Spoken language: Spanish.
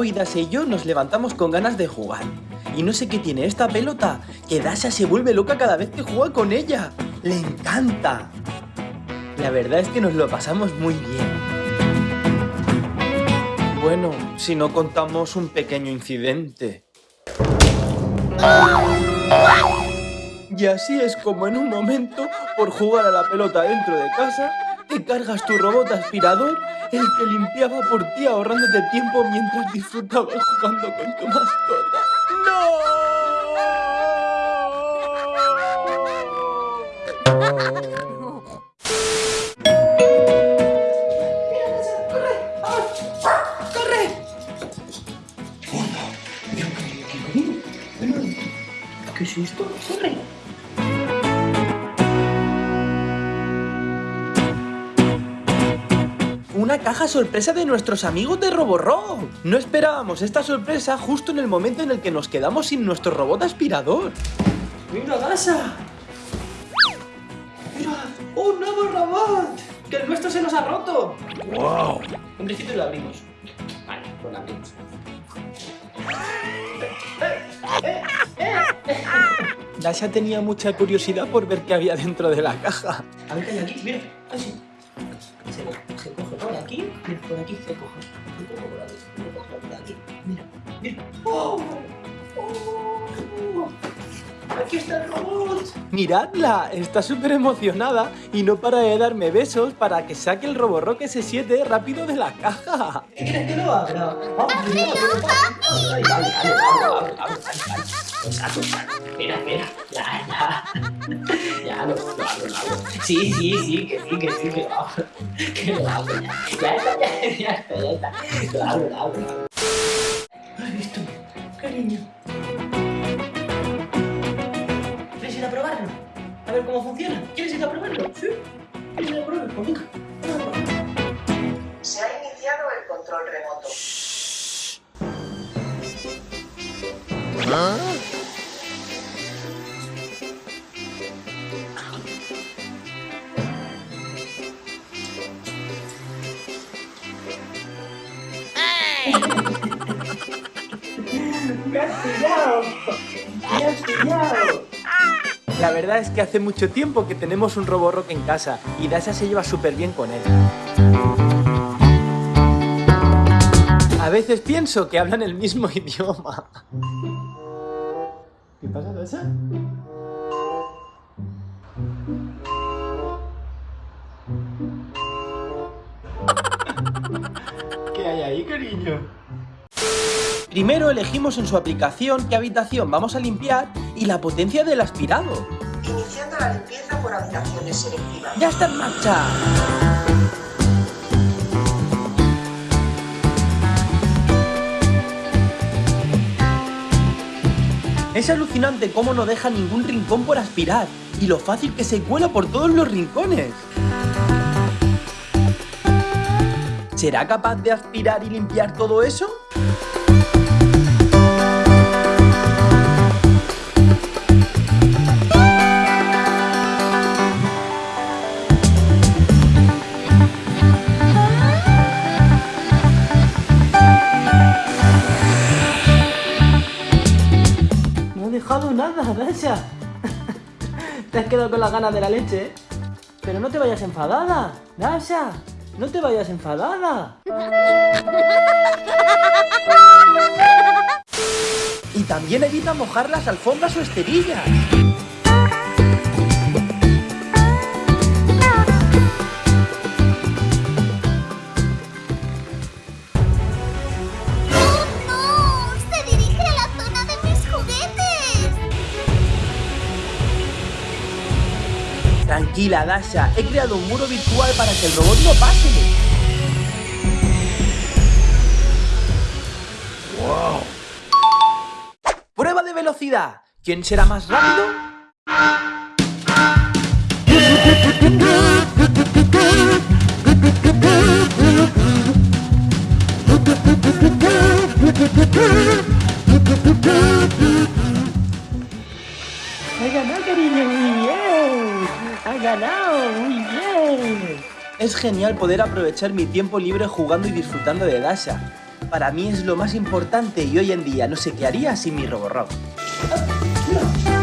Hoy Dasha y yo nos levantamos con ganas de jugar. Y no sé qué tiene esta pelota, que Dasha se vuelve loca cada vez que juega con ella. ¡Le encanta! La verdad es que nos lo pasamos muy bien. Bueno, si no contamos un pequeño incidente. Y así es como en un momento, por jugar a la pelota dentro de casa, te cargas tu robot aspirador, el que limpiaba por ti ahorrándote tiempo mientras disfrutabas jugando con tu mascota. ¡No! ¡Corre! ¿Qué es esto? ¡Corre! Una caja sorpresa de nuestros amigos de Roborock. No esperábamos esta sorpresa justo en el momento en el que nos quedamos sin nuestro robot aspirador. ¡Mira, Dasha! ¡Mira! ¡Un nuevo robot! ¡Que el nuestro se nos ha roto! ¡Wow! Un principio lo abrimos. Vale, pues lo abrimos. Dasha tenía mucha curiosidad por ver qué había dentro de la caja. A ver qué hay aquí, mira. Ay, sí. Mira, por aquí se coge. Por aquí. Mira, mira. ¡Oh! ¡Oh! ¡Aquí está el robot! Miradla, está súper emocionada y no para de darme besos para que saque el Roborock S7 rápido de la caja. ¿Qué quieres que lo abra? Vamos, mira, Ay, Exacto, exacto. Espera, espera. Ya, ya. Ya, lo, lo abro, lo abro. Sí, sí, sí, que sí, que sí, que lo abro. Que lo abro, ya. Ya está, ya, ya está, ya está. Lo abro, lo abro, lo abro. ¿Has visto? Cariño. ¿Quieres ir a probarlo? A ver cómo funciona. ¿Quieres ir a probarlo? ¿Sí? ¿Quieres ir a probarlo? Pues venga. Verdad es que hace mucho tiempo que tenemos un Roborock en casa y Dasha se lleva súper bien con él. A veces pienso que hablan el mismo idioma. ¿Qué pasa, Dasha? ¿Qué hay ahí, cariño? Primero elegimos en su aplicación qué habitación vamos a limpiar y la potencia del aspirado. Iniciando la limpieza por habitaciones selectivas. ¡Ya está en marcha! Es alucinante cómo no deja ningún rincón por aspirar y lo fácil que se cuela por todos los rincones. ¿Será capaz de aspirar y limpiar todo eso? Nada, Dasha. Te has quedado con las ganas de la leche, ¿eh? Pero no te vayas enfadada, Dasha. No te vayas enfadada. Y también evita mojar las alfombras o esterillas. Tranquila, Dasha, he creado un muro virtual para que el robot no pase. ¡Wow! Prueba de velocidad. ¿Quién será más rápido? ¡Ha ganado, cariño! ¡Ha ganado! ¡Muy bien! Es genial poder aprovechar mi tiempo libre jugando y disfrutando de Dasha. para mí es lo más importante y hoy en día no sé qué haría sin mi Roborock. Mira,